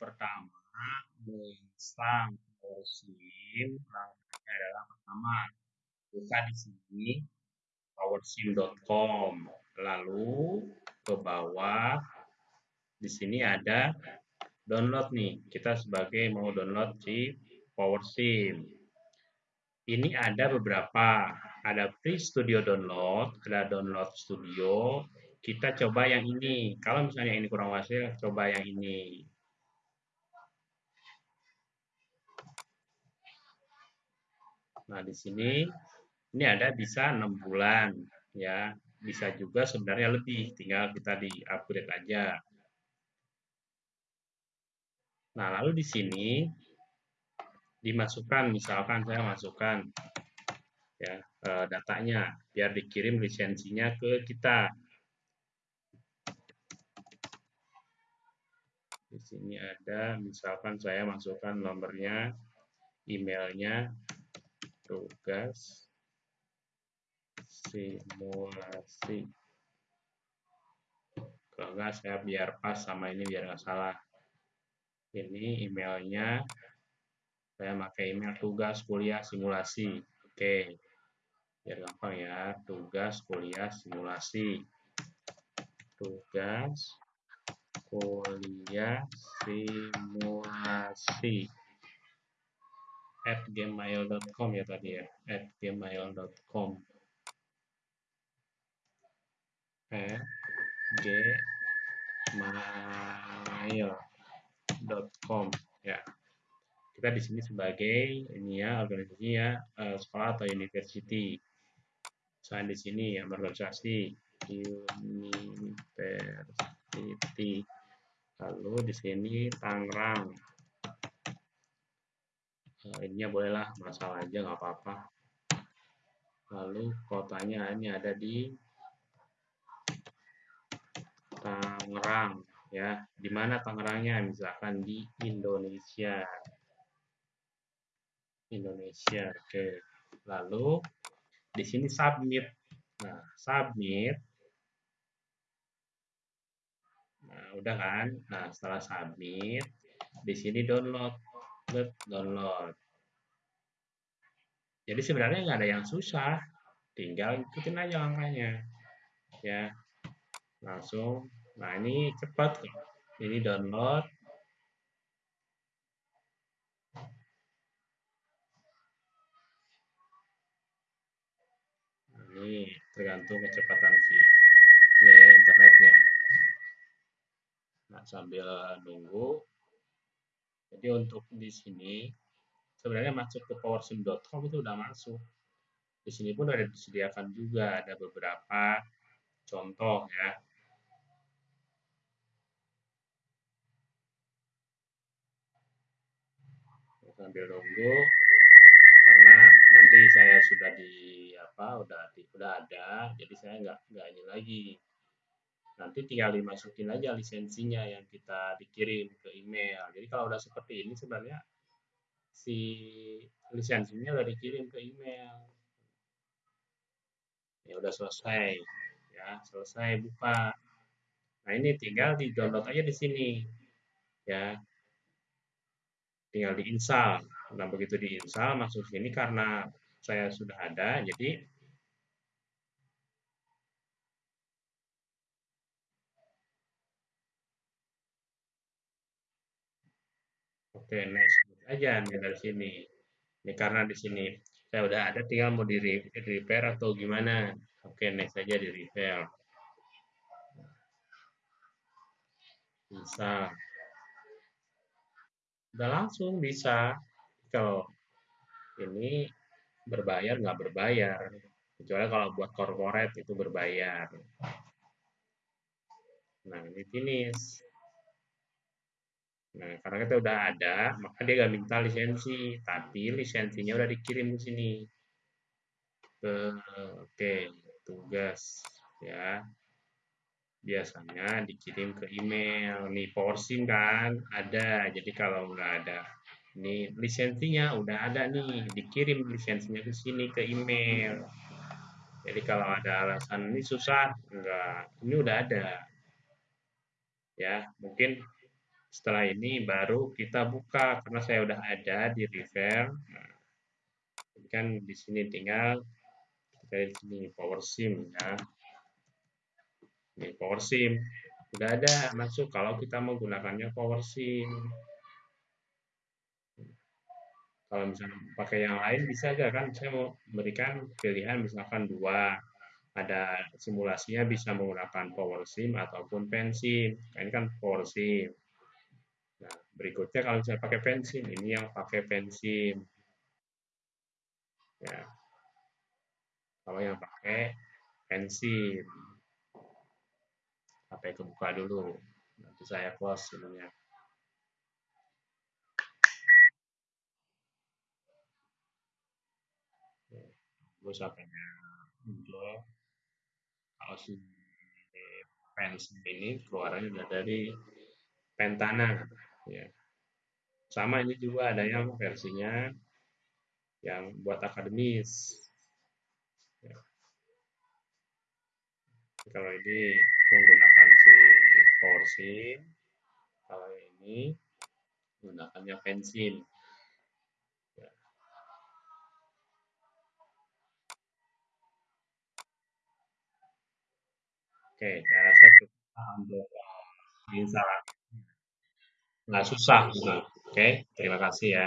pertama menginstal PowerShim langkahnya adalah pertama buka di sini powershim.com lalu ke bawah di sini ada download nih. Kita sebagai mau download si PowerShim ini ada beberapa. Ada free studio download ada download studio. Kita coba yang ini. Kalau misalnya ini kurang hasil coba yang ini Nah, di sini ini ada bisa enam bulan ya. Bisa juga sebenarnya lebih, tinggal kita di-upgrade aja. Nah, lalu di sini dimasukkan misalkan saya masukkan ya eh, datanya biar dikirim lisensinya ke kita. Di sini ada misalkan saya masukkan nomornya, emailnya, tugas simulasi. Kalau enggak saya biar pas sama ini biar nggak salah. Ini emailnya saya pakai email tugas kuliah simulasi. Oke. Biar gampang ya tugas kuliah simulasi. Tugas kuliah simulasi at gmail.com ya tadi ya at gmail.com at gmail.com ya. Kita di sini sebagai ini ya organisasi ya uh, sekolah atau university. Saya di sini ya organisasi university. Lalu di sini Tangerang ininya bolehlah masalah aja nggak apa-apa. Lalu kotanya ini ada di Tangerang ya. Di mana Tangerangnya? Misalkan di Indonesia. Indonesia oke. Lalu di sini submit. Nah submit. Nah udah kan? Nah setelah submit di sini download. Download. Jadi sebenarnya nggak ada yang susah, tinggal ikutin aja langkahnya. Ya, langsung. Nah ini cepat, ini download. Nah, ini tergantung kecepatan si ya, ya internetnya. Nah sambil nunggu jadi untuk di sini sebenarnya masuk ke powersim.com itu udah masuk. Di sini pun ada disediakan juga ada beberapa contoh ya. Sambil nunggu karena nanti saya sudah di apa udah di, udah ada jadi saya nggak nggak ini lagi nanti tinggal dimasukin aja lisensinya yang kita dikirim ke email. Jadi kalau udah seperti ini sebenarnya si lisensinya udah dikirim ke email. Ya udah selesai. Ya, selesai buka. Nah, ini tinggal di-download aja di sini. Ya. Tinggal diinstal. Nah, begitu diinstal masuk sini karena saya sudah ada, jadi Oke, next aja nih dari sini. Ini karena di sini saya udah ada, tinggal mau di repair atau gimana. Oke, next aja di repair. Bisa. Udah langsung bisa. Kalau ini berbayar nggak berbayar. Kecuali kalau buat corporate itu berbayar. Nah, ini finish. Nah, karena kita udah ada, maka dia nggak minta lisensi, tapi lisensinya udah dikirim ke sini. Ke, oke, tugas ya. Biasanya dikirim ke email. Nih, porsim kan ada. Jadi kalau nggak ada, ini lisensinya udah ada nih, dikirim lisensinya ke sini ke email. Jadi kalau ada alasan ini susah, enggak, ini udah ada. Ya, mungkin Setelah ini baru kita buka karena saya udah ada di River. Nah, kan di sini tinggal kita di sini power sim ya. Ini power sim. Udah ada masuk kalau kita menggunakannya power sim. Kalau misalnya pakai yang lain bisa gak kan saya mau berikan pilihan misalkan dua ada simulasinya bisa menggunakan power sim ataupun pensim. Nah, ini kan power sim. Berikutnya kalau misalnya pakai pensim, ini yang pakai pensim. Ya. Kalau yang pakai pensim. Sampai kebuka dulu. Nanti saya close ininya. Terus sampai muncul kalau si pensim ini keluarannya udah dari Pentana ya. Sama ini juga ada yang versinya yang buat akademis. Ya. Kalau ini menggunakan si porsi, kalau ini menggunakannya pensil. Ya. Oke, saya rasa cukup untuk instalasi. Nggak susah. Oke, terima kasih ya.